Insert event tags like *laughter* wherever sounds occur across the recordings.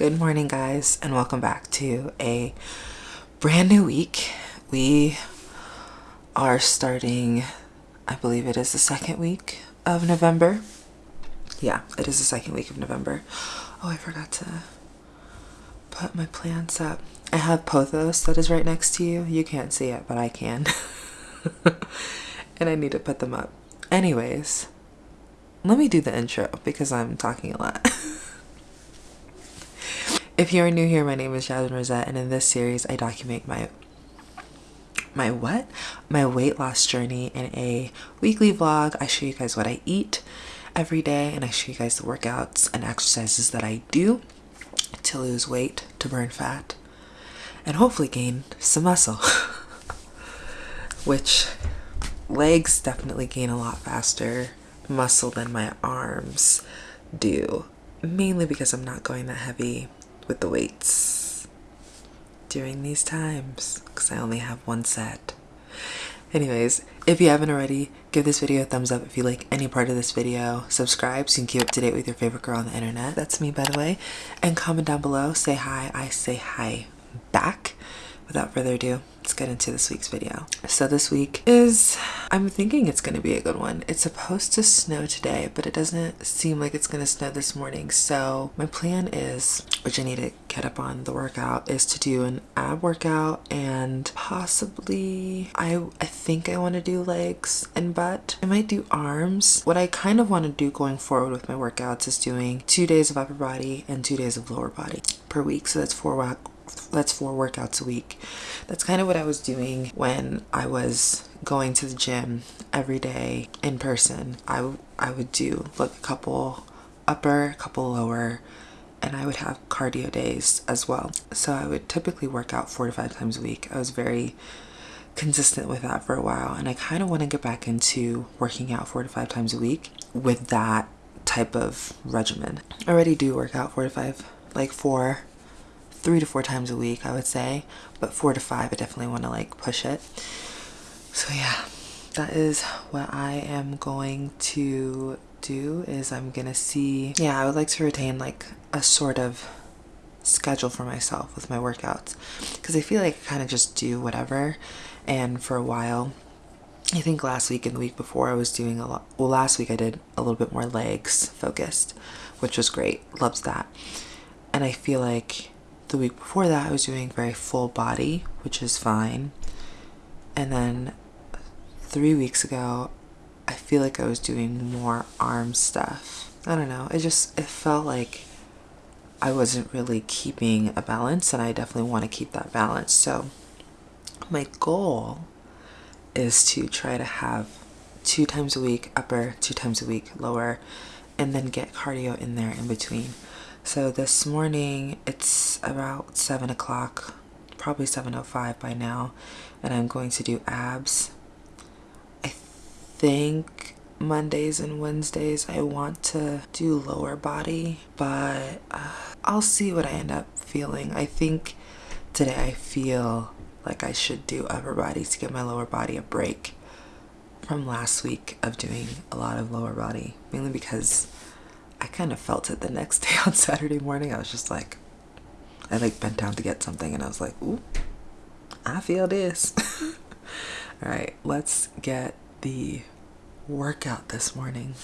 Good morning, guys, and welcome back to a brand new week. We are starting, I believe it is the second week of November. Yeah, it is the second week of November. Oh, I forgot to put my plants up. I have pothos that is right next to you. You can't see it, but I can. *laughs* and I need to put them up. Anyways, let me do the intro because I'm talking a lot. *laughs* If you are new here, my name is Jasmine Rosette, and in this series, I document my my what? My weight loss journey in a weekly vlog. I show you guys what I eat every day, and I show you guys the workouts and exercises that I do to lose weight, to burn fat, and hopefully gain some muscle. *laughs* Which legs definitely gain a lot faster muscle than my arms do, mainly because I'm not going that heavy with the weights during these times because I only have one set. Anyways, if you haven't already, give this video a thumbs up if you like any part of this video. Subscribe so you can keep up to date with your favorite girl on the internet. That's me, by the way. And comment down below. Say hi. I say hi back. Without further ado, let's get into this week's video. So this week is, I'm thinking it's going to be a good one. It's supposed to snow today, but it doesn't seem like it's going to snow this morning. So my plan is, which I need to get up on the workout, is to do an ab workout and possibly, I, I think I want to do legs and butt. I might do arms. What I kind of want to do going forward with my workouts is doing two days of upper body and two days of lower body per week. So that's four that's four workouts a week. That's kind of what I was doing when I was going to the gym every day in person. I, I would do like a couple upper, a couple lower, and I would have cardio days as well. So I would typically work out four to five times a week. I was very consistent with that for a while and I kind of want to get back into working out four to five times a week with that type of regimen. I already do work out four to five, like four three to four times a week, I would say, but four to five, I definitely want to like push it. So yeah, that is what I am going to do is I'm gonna see, yeah, I would like to retain like a sort of schedule for myself with my workouts because I feel like I kind of just do whatever and for a while I think last week and the week before I was doing a lot well last week I did a little bit more legs focused which was great loves that and I feel like the week before that I was doing very full body, which is fine. And then three weeks ago, I feel like I was doing more arm stuff. I don't know. It just, it felt like I wasn't really keeping a balance and I definitely want to keep that balance. So my goal is to try to have two times a week upper, two times a week lower, and then get cardio in there in between. So this morning it's about 7 o'clock, probably 7.05 by now, and I'm going to do abs. I think Mondays and Wednesdays I want to do lower body, but uh, I'll see what I end up feeling. I think today I feel like I should do upper body to give my lower body a break from last week of doing a lot of lower body, mainly because I kind of felt it the next day *laughs* on Saturday morning. I was just like, I like bent down to get something and I was like, ooh, I feel this. *laughs* All right, let's get the workout this morning.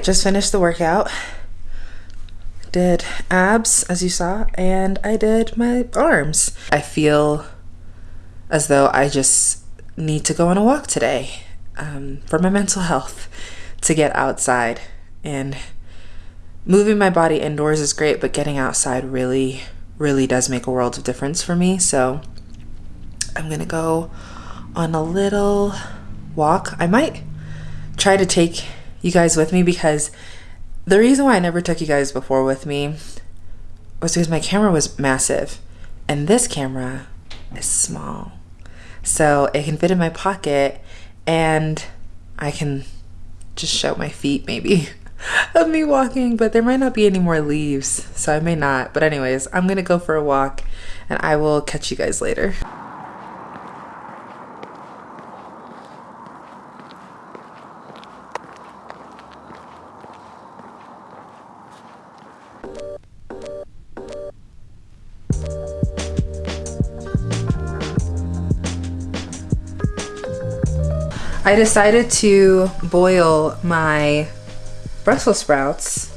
Right, just finished the workout. Did abs, as you saw, and I did my arms. I feel as though I just need to go on a walk today um, for my mental health to get outside. And moving my body indoors is great, but getting outside really, really does make a world of difference for me. So I'm gonna go on a little walk. I might try to take you guys with me because the reason why I never took you guys before with me was because my camera was massive and this camera is small. So it can fit in my pocket and I can just show my feet maybe *laughs* of me walking, but there might not be any more leaves, so I may not. But anyways, I'm gonna go for a walk and I will catch you guys later. I decided to boil my Brussels sprouts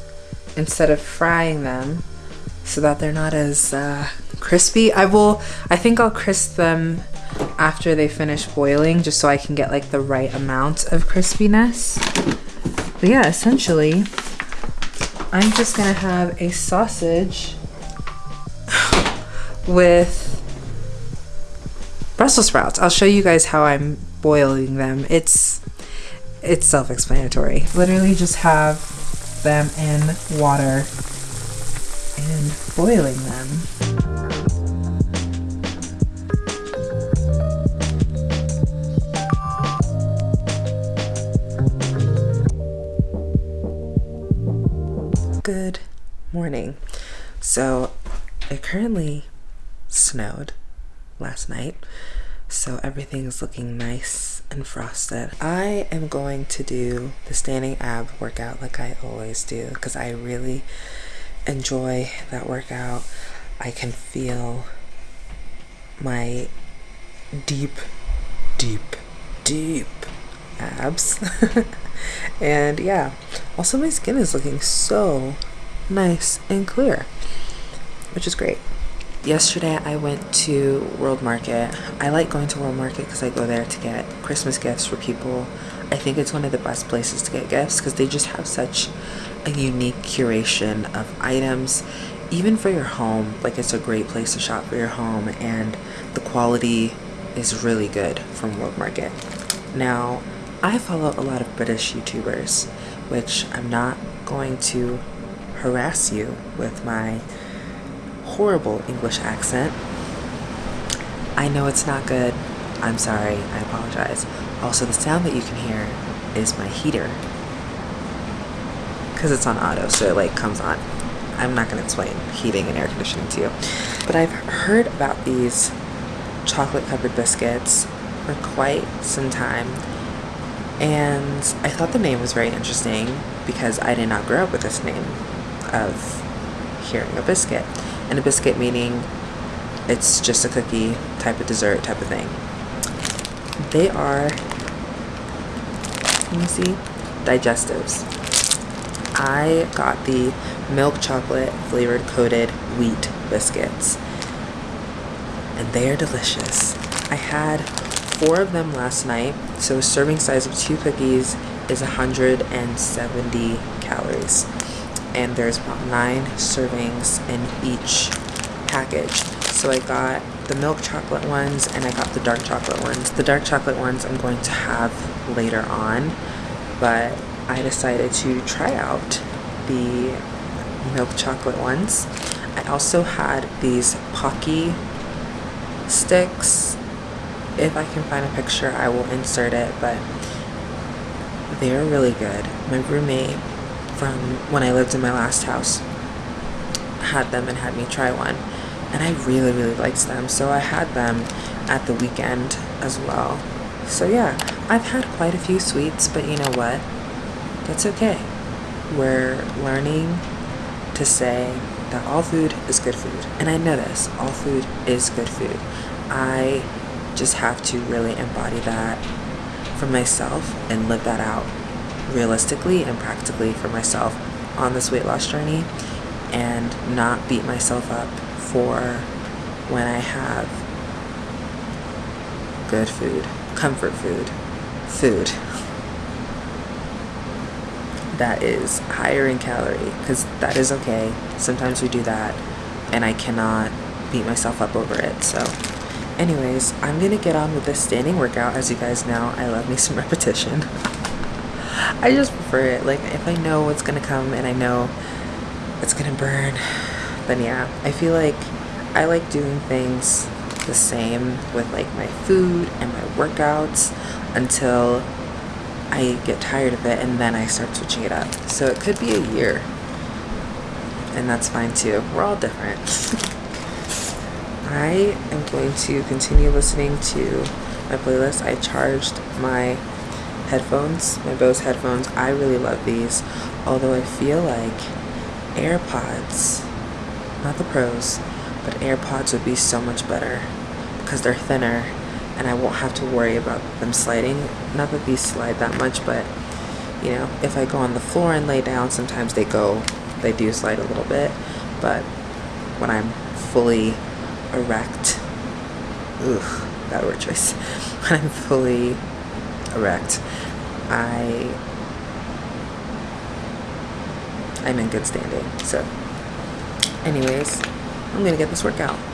instead of frying them so that they're not as uh, crispy. I will, I think I'll crisp them after they finish boiling just so I can get like the right amount of crispiness. But yeah, essentially, I'm just gonna have a sausage *sighs* with Brussels sprouts. I'll show you guys how I'm boiling them. It's it's self-explanatory. Literally just have them in water and boiling them. Good morning. So it currently snowed last night so everything's looking nice and frosted. I am going to do the standing ab workout like I always do because I really enjoy that workout. I can feel my deep, deep, deep abs. *laughs* and yeah, also my skin is looking so nice and clear, which is great yesterday I went to World Market. I like going to World Market because I go there to get Christmas gifts for people. I think it's one of the best places to get gifts because they just have such a unique curation of items. Even for your home, like it's a great place to shop for your home and the quality is really good from World Market. Now, I follow a lot of British YouTubers, which I'm not going to harass you with my horrible English accent. I know it's not good. I'm sorry. I apologize. Also, the sound that you can hear is my heater. Because it's on auto, so it like comes on. I'm not going to explain heating and air conditioning to you. But I've heard about these chocolate covered biscuits for quite some time. And I thought the name was very interesting because I did not grow up with this name of hearing a biscuit and a biscuit meaning it's just a cookie type of dessert type of thing. They are, let me see, digestives. I got the milk chocolate flavored coated wheat biscuits and they are delicious. I had four of them last night, so a serving size of two cookies is 170 calories and there's about nine servings in each package. So I got the milk chocolate ones and I got the dark chocolate ones. The dark chocolate ones I'm going to have later on, but I decided to try out the milk chocolate ones. I also had these Pocky sticks. If I can find a picture, I will insert it, but they're really good. My roommate from when I lived in my last house had them and had me try one. And I really really liked them. So I had them at the weekend as well. So yeah I've had quite a few sweets but you know what? That's okay. We're learning to say that all food is good food. And I know this all food is good food. I just have to really embody that for myself and live that out realistically and practically for myself on this weight loss journey and not beat myself up for when I have good food, comfort food, food that is higher in calorie because that is okay. Sometimes we do that and I cannot beat myself up over it. So anyways, I'm gonna get on with this standing workout. As you guys know, I love me some *laughs* repetition. I just prefer it. Like if I know what's gonna come and I know it's gonna burn, then yeah. I feel like I like doing things the same with like my food and my workouts until I get tired of it and then I start switching it up. So it could be a year. And that's fine too. We're all different. *laughs* I am going to continue listening to my playlist. I charged my headphones, my Bose headphones. I really love these. Although I feel like AirPods, not the pros, but AirPods would be so much better because they're thinner and I won't have to worry about them sliding. Not that these slide that much, but you know, if I go on the floor and lay down, sometimes they go, they do slide a little bit, but when I'm fully erect, ugh, bad word choice, *laughs* when I'm fully erect, I, I'm in good standing. So anyways, I'm gonna get this workout.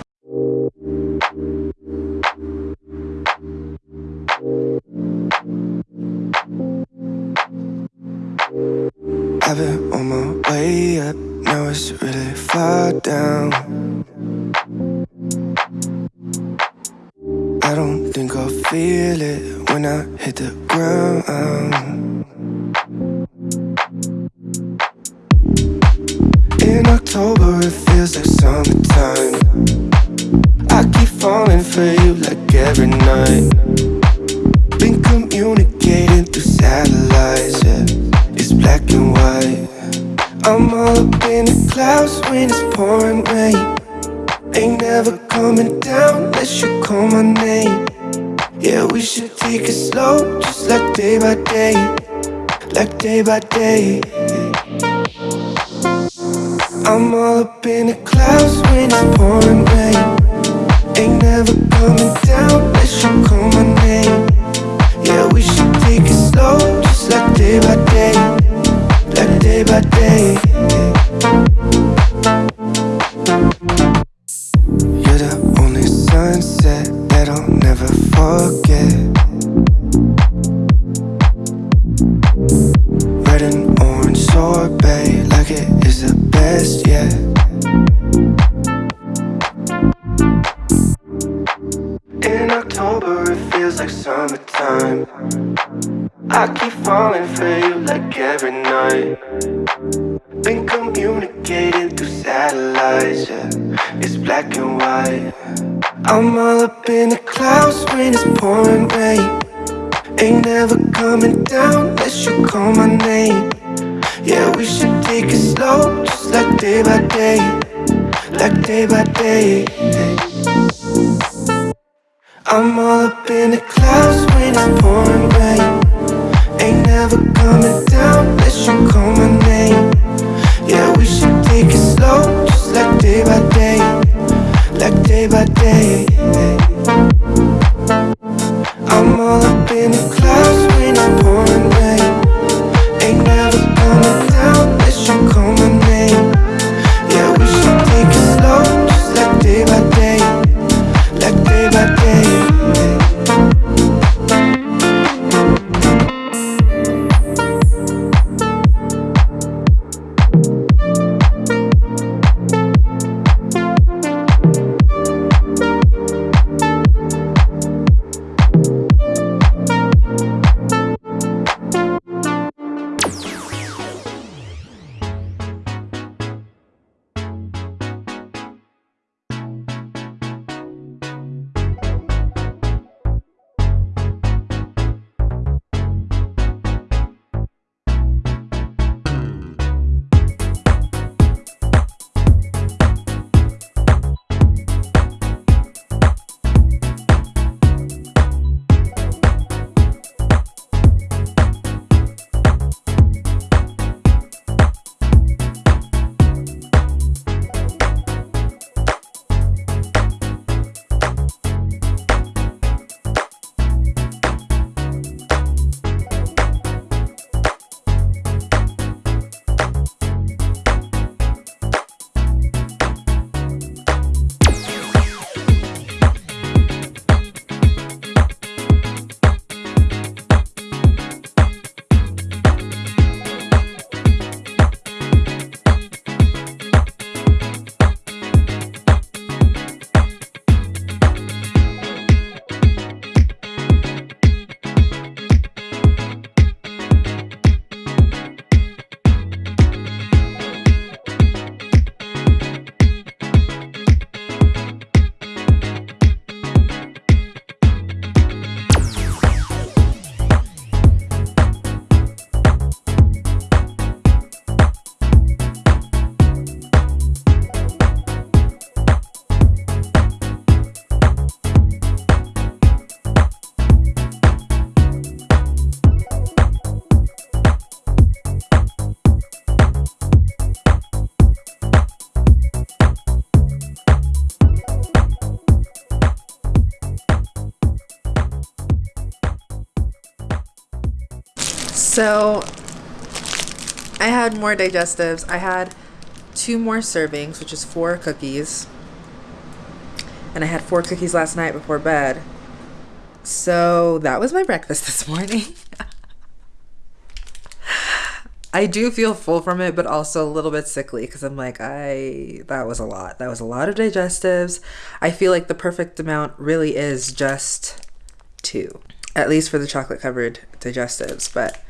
I'm all up in the clouds when it's pouring rain. Ain't never coming down unless you call my name. Yeah, we should take it slow, just like day by day. Like day by day. I'm all up in the clouds when it's pouring rain. Ain't never coming down unless you call my name. Yeah, we should take it slow, just like day by day. Like day by day So I had more digestives. I had two more servings, which is four cookies. And I had four cookies last night before bed. So that was my breakfast *laughs* this morning. I do feel full from it, but also a little bit sickly because I'm like, I, that was a lot. That was a lot of digestives. I feel like the perfect amount really is just two, at least for the chocolate covered digestives. But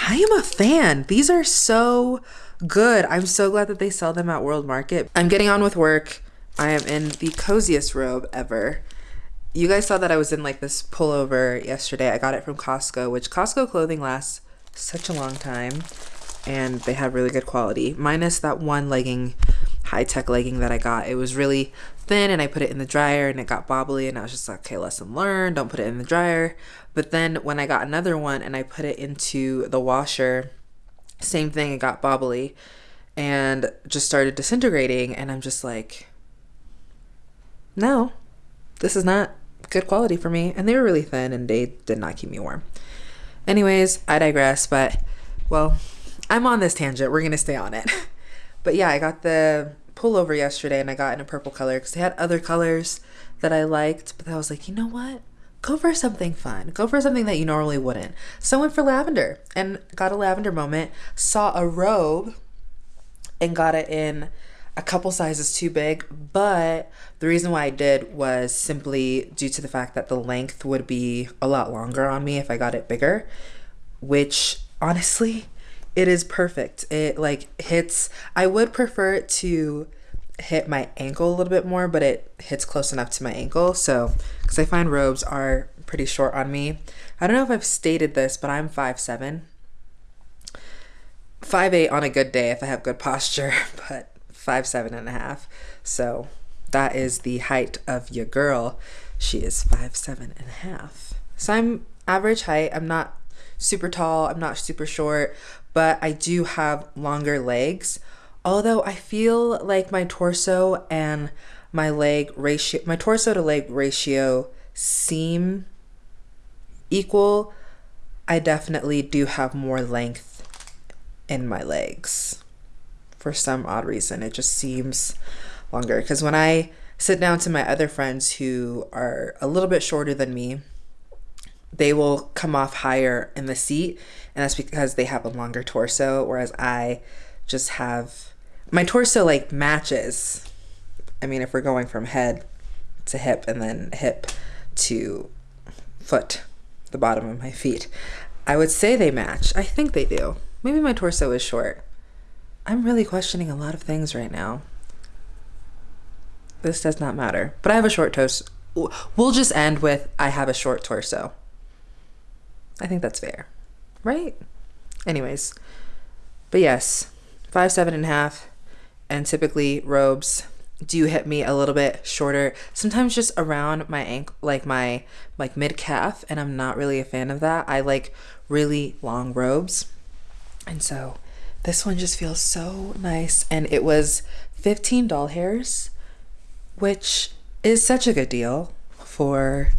I am a fan. These are so good. I'm so glad that they sell them at World Market. I'm getting on with work. I am in the coziest robe ever. You guys saw that I was in like this pullover yesterday. I got it from Costco, which Costco clothing lasts such a long time and they have really good quality. Minus that one legging, high tech legging that I got. It was really thin and I put it in the dryer and it got bobbly and I was just like, okay, lesson learned, don't put it in the dryer. But then when I got another one and I put it into the washer, same thing, it got bobbly and just started disintegrating. And I'm just like, no, this is not good quality for me. And they were really thin and they did not keep me warm. Anyways, I digress, but well, I'm on this tangent. We're going to stay on it. *laughs* but yeah, I got the pullover yesterday and I got in a purple color because they had other colors that I liked, but I was like, you know what? Go for something fun. Go for something that you normally wouldn't. So I went for lavender and got a lavender moment. Saw a robe and got it in a couple sizes too big, but the reason why I did was simply due to the fact that the length would be a lot longer on me if I got it bigger, which honestly, it is perfect. It like hits, I would prefer it to hit my ankle a little bit more, but it hits close enough to my ankle. So, because I find robes are pretty short on me. I don't know if I've stated this, but I'm 5'7. 5'8 on a good day if I have good posture, *laughs* but five seven and a half. So that is the height of your girl. She is five seven and a half. So I'm average height. I'm not super tall. I'm not super short, but I do have longer legs. Although I feel like my torso and my leg ratio, my torso to leg ratio seem equal. I definitely do have more length in my legs for some odd reason. It just seems longer. Because when I sit down to my other friends who are a little bit shorter than me, they will come off higher in the seat. And that's because they have a longer torso, whereas I just have my torso like matches. I mean, if we're going from head to hip and then hip to foot, the bottom of my feet, I would say they match. I think they do. Maybe my torso is short. I'm really questioning a lot of things right now. This does not matter. But I have a short torso. We'll just end with I have a short torso. I think that's fair. Right? Anyways. But yes, five, seven and a half. And typically robes do hit me a little bit shorter. Sometimes just around my ankle, like my like mid calf. And I'm not really a fan of that. I like really long robes. And so this one just feels so nice. And it was 15 doll hairs, which is such a good deal for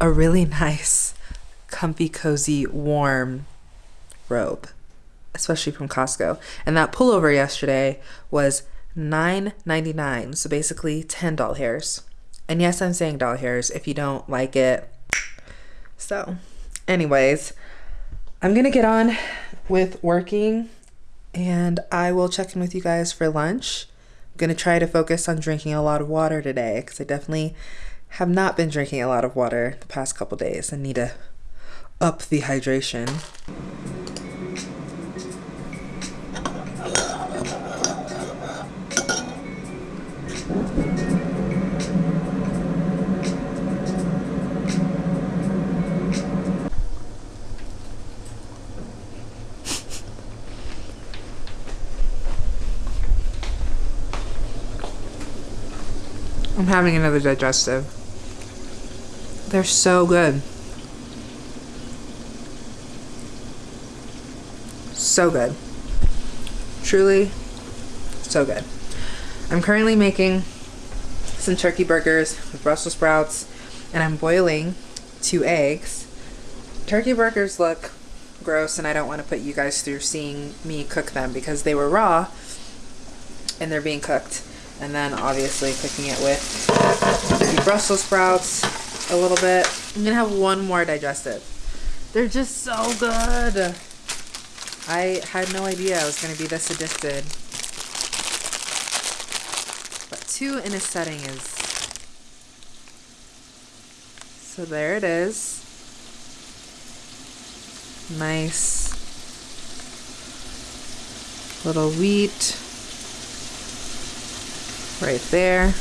a really *laughs* nice, comfy, cozy, warm robe, especially from Costco. And that pullover yesterday was $9.99. So basically 10 doll hairs. And yes, I'm saying doll hairs if you don't like it. So, anyways, I'm gonna get on with working and I will check in with you guys for lunch. I'm going to try to focus on drinking a lot of water today because I definitely have not been drinking a lot of water the past couple days and need to up the hydration. I'm having another digestive. They're so good. So good. Truly, so good. I'm currently making some turkey burgers with Brussels sprouts and I'm boiling two eggs. Turkey burgers look gross and I don't want to put you guys through seeing me cook them because they were raw and they're being cooked. And then obviously cooking it with the Brussels sprouts a little bit. I'm gonna have one more digestive. They're just so good. I had no idea I was gonna be this addicted. But two in a setting is so there it is. Nice little wheat right there.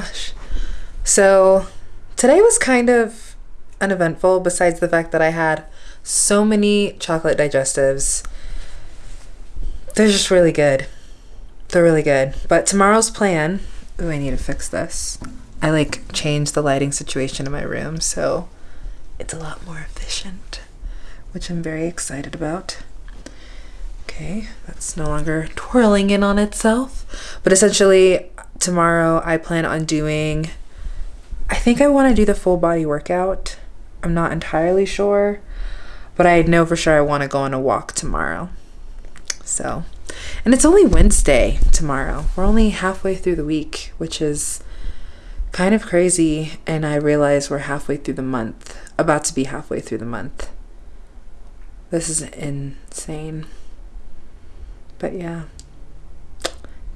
Gosh. So today was kind of uneventful besides the fact that I had so many chocolate digestives. They're just really good. They're really good. But tomorrow's plan, oh, I need to fix this. I like changed the lighting situation in my room, so it's a lot more efficient, which I'm very excited about. Okay, that's no longer twirling in on itself. But essentially, tomorrow I plan on doing, I think I want to do the full body workout. I'm not entirely sure, but I know for sure I want to go on a walk tomorrow. So, and it's only Wednesday tomorrow. We're only halfway through the week, which is kind of crazy. And I realize we're halfway through the month, about to be halfway through the month. This is insane. But yeah,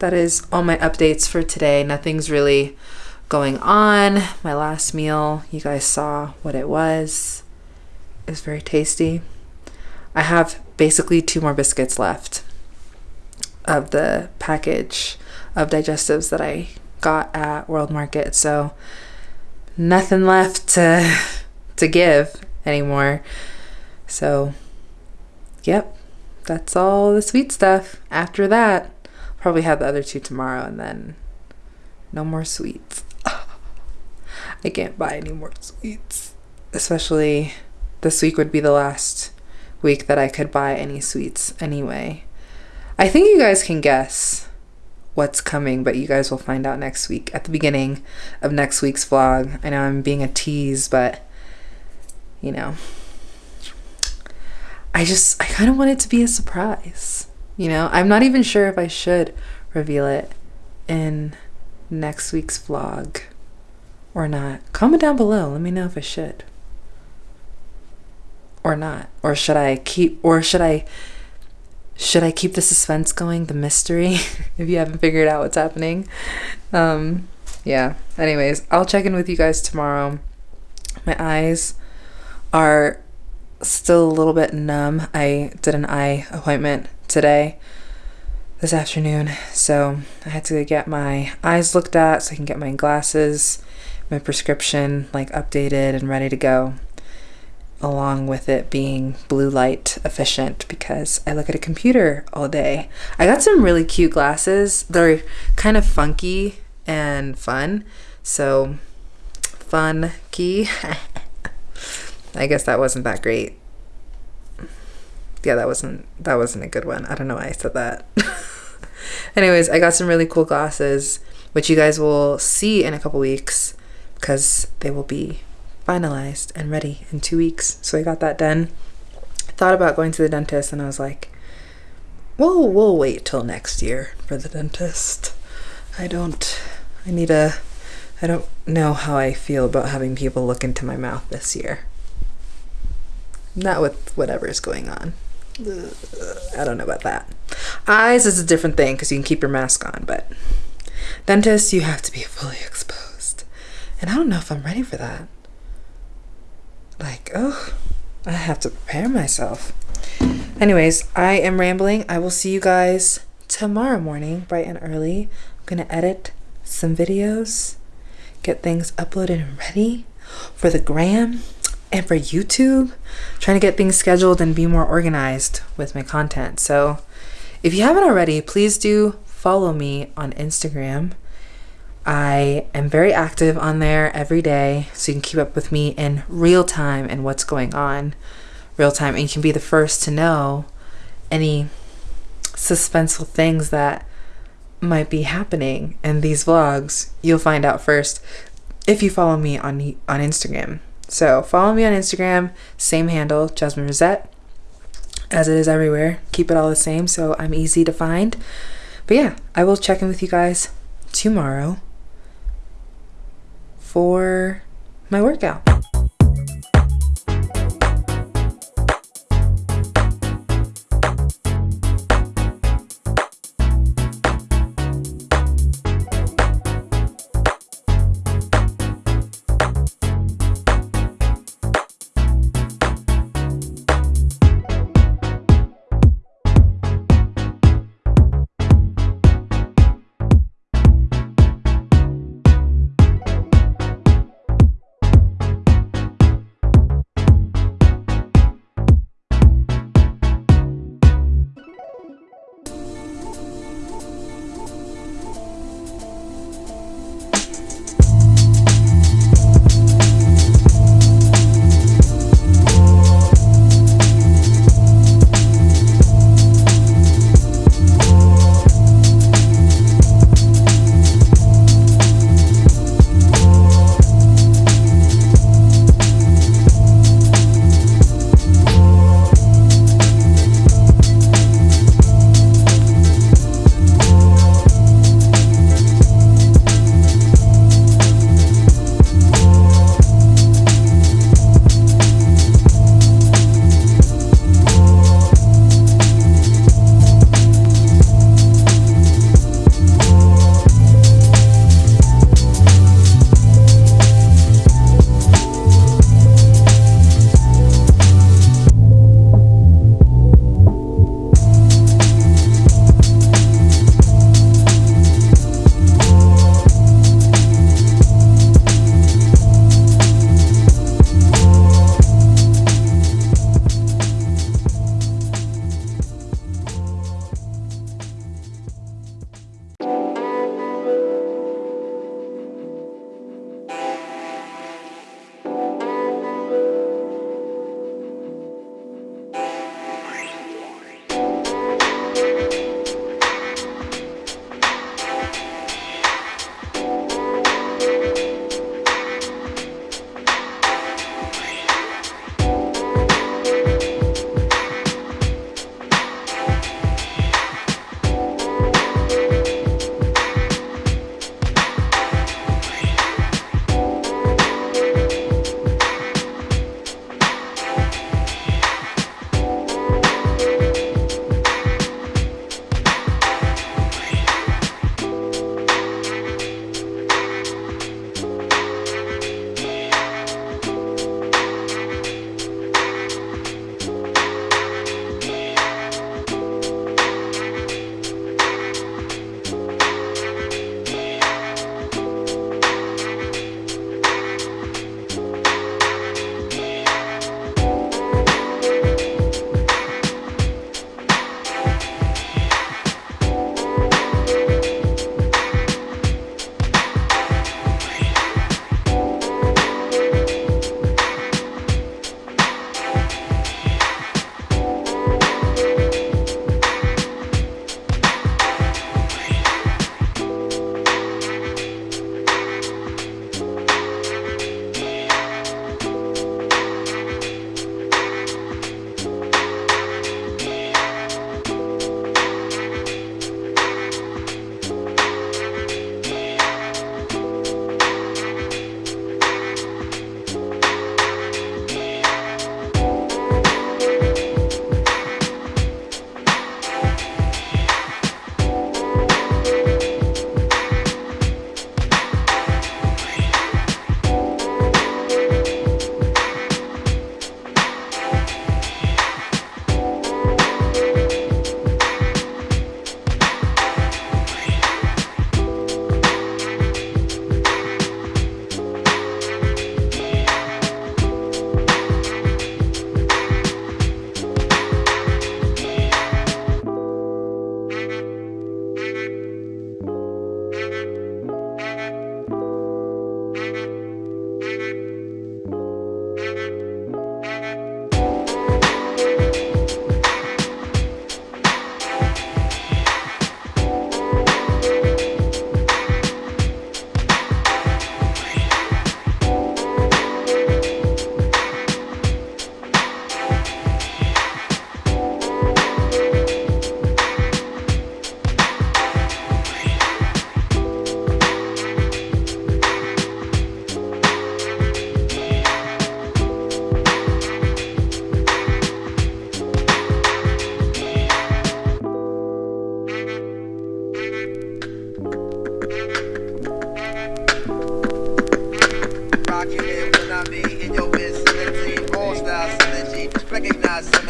that is all my updates for today. Nothing's really going on. My last meal, you guys saw what it was. It was very tasty. I have basically two more biscuits left of the package of digestives that I got at World Market. So nothing left to to give anymore. So yep, that's all the sweet stuff. After that, probably have the other two tomorrow and then no more sweets. *laughs* I can't buy any more sweets. Especially this week would be the last week that I could buy any sweets anyway. I think you guys can guess what's coming, but you guys will find out next week at the beginning of next week's vlog. I know I'm being a tease, but you know, I just, I kind of want it to be a surprise. You know, I'm not even sure if I should reveal it in next week's vlog or not. Comment down below. Let me know if I should or not. Or should I keep, or should I, should I keep the suspense going, the mystery, *laughs* if you haven't figured out what's happening? Um, yeah. Anyways, I'll check in with you guys tomorrow. My eyes are still a little bit numb. I did an eye appointment today, this afternoon, so I had to get my eyes looked at so I can get my glasses, my prescription like updated and ready to go, along with it being blue light efficient because I look at a computer all day. I got some really cute glasses. They're kind of funky and fun, so fun key. *laughs* I guess that wasn't that great. Yeah, that wasn't that wasn't a good one. I don't know why I said that. *laughs* Anyways, I got some really cool glasses, which you guys will see in a couple weeks because they will be finalized and ready in two weeks. So I got that done. Thought about going to the dentist and I was like, well, we'll wait till next year for the dentist. I don't, I need a, I don't know how I feel about having people look into my mouth this year. Not with whatever is going on. I don't know about that. Eyes is a different thing because you can keep your mask on, but dentist, you have to be fully *laughs* exposed. And I don't know if I'm ready for that. Like, oh, I have to prepare myself. Anyways, I am rambling. I will see you guys tomorrow morning, bright and early. I'm going to edit some videos, get things uploaded and ready for the gram and for YouTube, trying to get things scheduled and be more organized with my content. So if you haven't already, please do follow me on Instagram. I am very active on there every day, so you can keep up with me in real time and what's going on real time, and you can be the first to know any suspenseful things that might be happening in these vlogs. You'll find out first if you follow me on on Instagram. So follow me on Instagram, same handle, Jasmine Rosette, as it is everywhere. Keep it all the same so I'm easy to find. But yeah, I will check in with you guys tomorrow for my workout.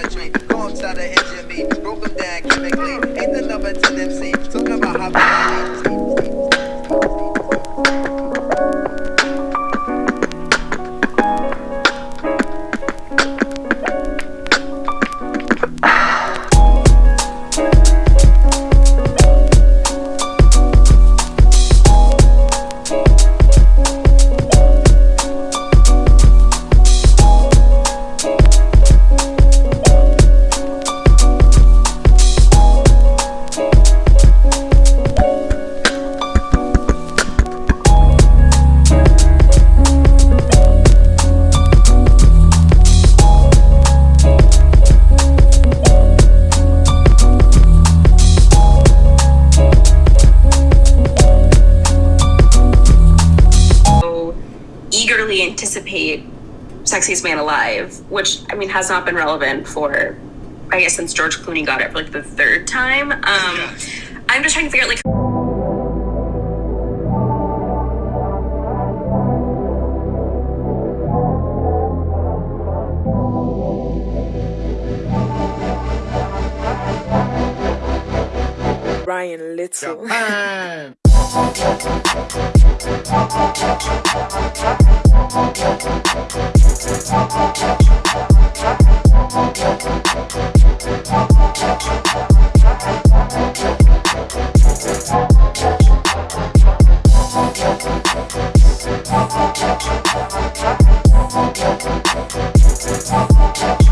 My symmetry. Gon' try to injure me. Broke them down chemically. Ain't the number to them see. Talking about how Sexiest has not been relevant for I guess since George Clooney got it for like the third time. Um, I'm just trying to figure out like. Ryan Little. Thank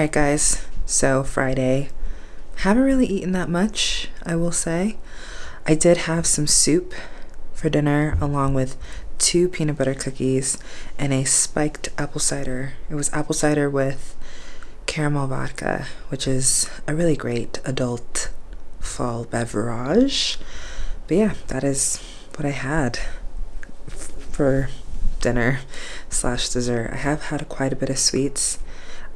Alright, guys, so Friday. Haven't really eaten that much, I will say. I did have some soup for dinner along with two peanut butter cookies and a spiked apple cider. It was apple cider with caramel vodka, which is a really great adult fall beverage. But yeah, that is what I had for dinner slash dessert. I have had quite a bit of sweets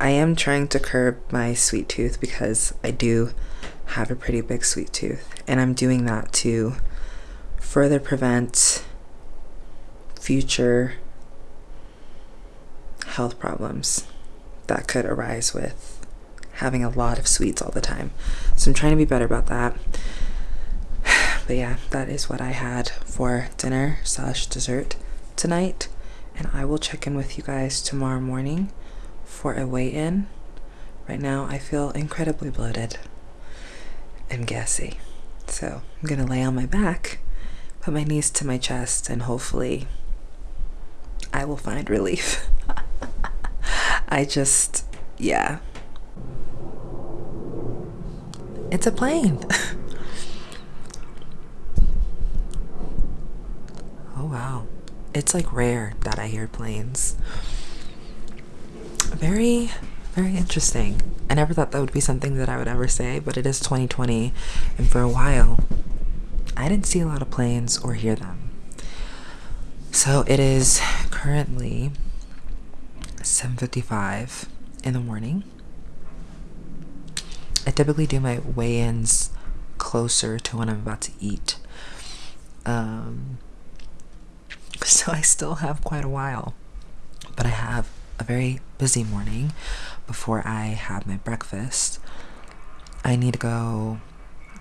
I am trying to curb my sweet tooth because I do have a pretty big sweet tooth, and I'm doing that to further prevent future health problems that could arise with having a lot of sweets all the time. So I'm trying to be better about that. *sighs* But yeah, that is what I had for dinner slash dessert tonight. And I will check in with you guys tomorrow morning for a weigh in. Right now, I feel incredibly bloated and gassy. So I'm gonna lay on my back, put my knees to my chest, and hopefully I will find relief. *laughs* I just, yeah. It's a plane. *laughs* oh wow. It's like rare that I hear planes very, very interesting. I never thought that would be something that I would ever say, but it is 2020, and for a while, I didn't see a lot of planes or hear them. So it is currently 7:55 in the morning. I typically do my weigh-ins closer to when I'm about to eat. Um, *laughs* so I still have quite a while, but I have a very busy morning before I have my breakfast. I need to go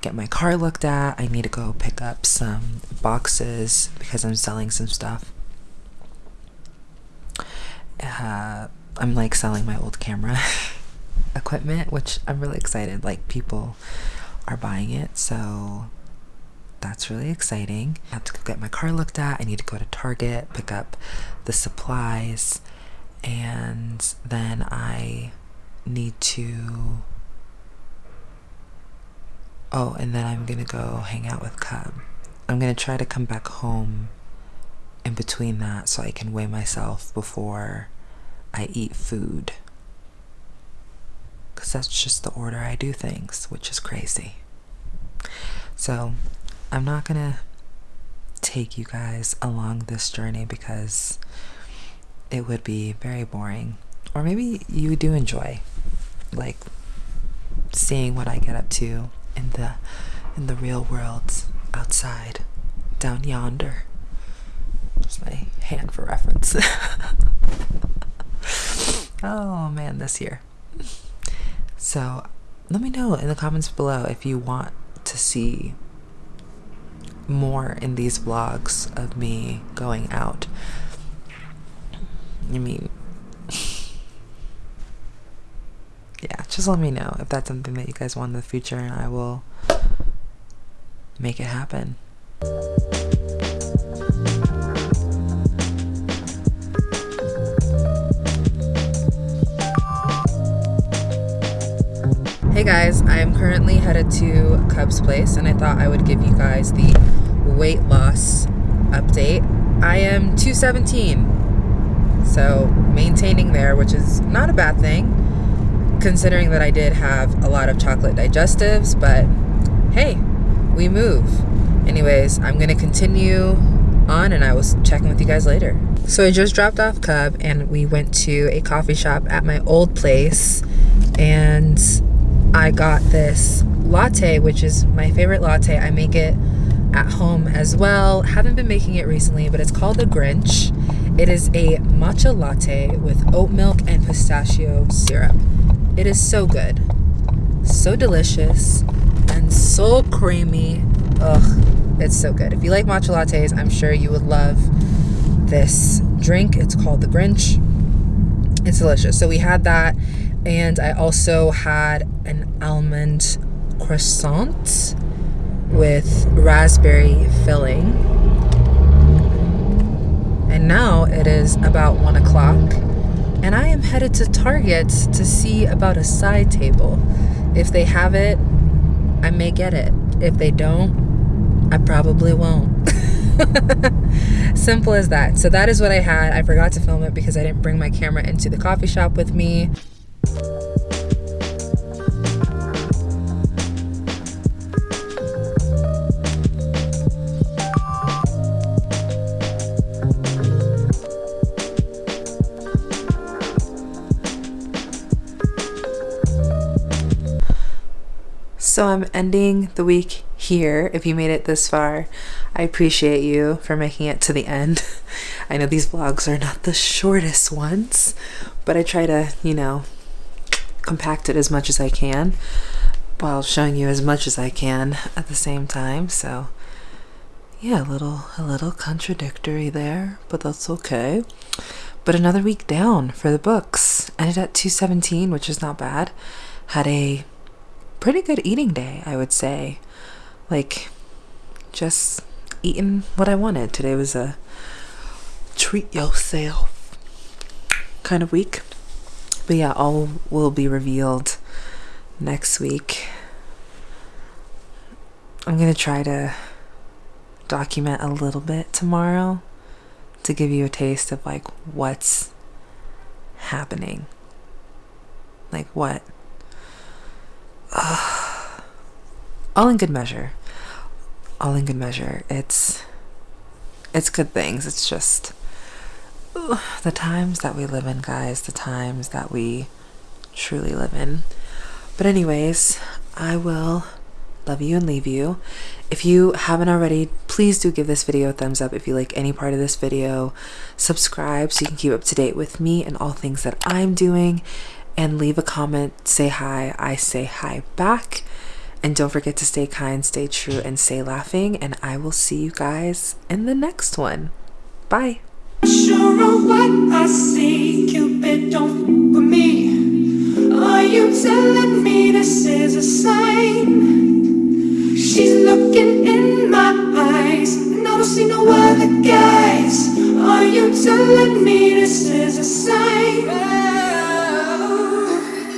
get my car looked at. I need to go pick up some boxes because I'm selling some stuff. Uh, I'm like selling my old camera *laughs* equipment, which I'm really excited. Like, people are buying it, so that's really exciting. I have to go get my car looked at. I need to go to Target, pick up the supplies and then I need to. Oh, and then I'm gonna go hang out with Cub. I'm gonna try to come back home in between that so I can weigh myself before I eat food. Because that's just the order I do things, which is crazy. So, I'm not gonna take you guys along this journey because it would be very boring. Or maybe you do enjoy like seeing what I get up to in the in the real world outside down yonder. Just my hand for reference. *laughs* oh man, this year. So let me know in the comments below if you want to see more in these vlogs of me going out I mean, yeah, just let me know if that's something that you guys want in the future, and I will make it happen. Hey guys, I am currently headed to Cub's place and I thought I would give you guys the weight loss update. I am 217 so maintaining there, which is not a bad thing, considering that I did have a lot of chocolate digestives, but hey, we move. Anyways, I'm gonna continue on and I was checking with you guys later. So I just dropped off Cub and we went to a coffee shop at my old place and I got this latte, which is my favorite latte. I make it at home as well. Haven't been making it recently, but it's called the Grinch. It is a matcha latte with oat milk and pistachio syrup. It is so good, so delicious, and so creamy. Ugh, it's so good. If you like matcha lattes, I'm sure you would love this drink. It's called the Grinch. It's delicious. So we had that, and I also had an almond croissant with raspberry filling. And now it is about one o'clock. And I am headed to Target to see about a side table. If they have it, I may get it. If they don't, I probably won't. *laughs* Simple as that. So that is what I had. I forgot to film it because I didn't bring my camera into the coffee shop with me. So I'm ending the week here. If you made it this far, I appreciate you for making it to the end. *laughs* I know these vlogs are not the shortest ones, but I try to, you know, compact it as much as I can while showing you as much as I can at the same time. So yeah, a little a little contradictory there, but that's okay. But another week down for the books. Ended at 217, which is not bad. Had a pretty good eating day, I would say. Like, just eating what I wanted. Today was a treat yourself kind of week. But yeah, all will be revealed next week. I'm going to try to document a little bit tomorrow to give you a taste of like what's happening. Like what *sighs* all in good measure. All in good measure. It's it's good things. It's just the times that we live in, guys. The times that we truly live in. But anyways, I will love you and leave you. If you haven't already, please do give this video a thumbs up if you like any part of this video. Subscribe so you can keep up to date with me and all things that I'm doing and leave a comment, say hi. I say hi back. And don't forget to stay kind, stay true, and stay laughing. And I will see you guys in the next one. Bye. Sure of what I see, Cupid don't for me. Are you telling me this is a sign? She's looking in my eyes, and I don't see no other guys. Are you telling me this is a sign?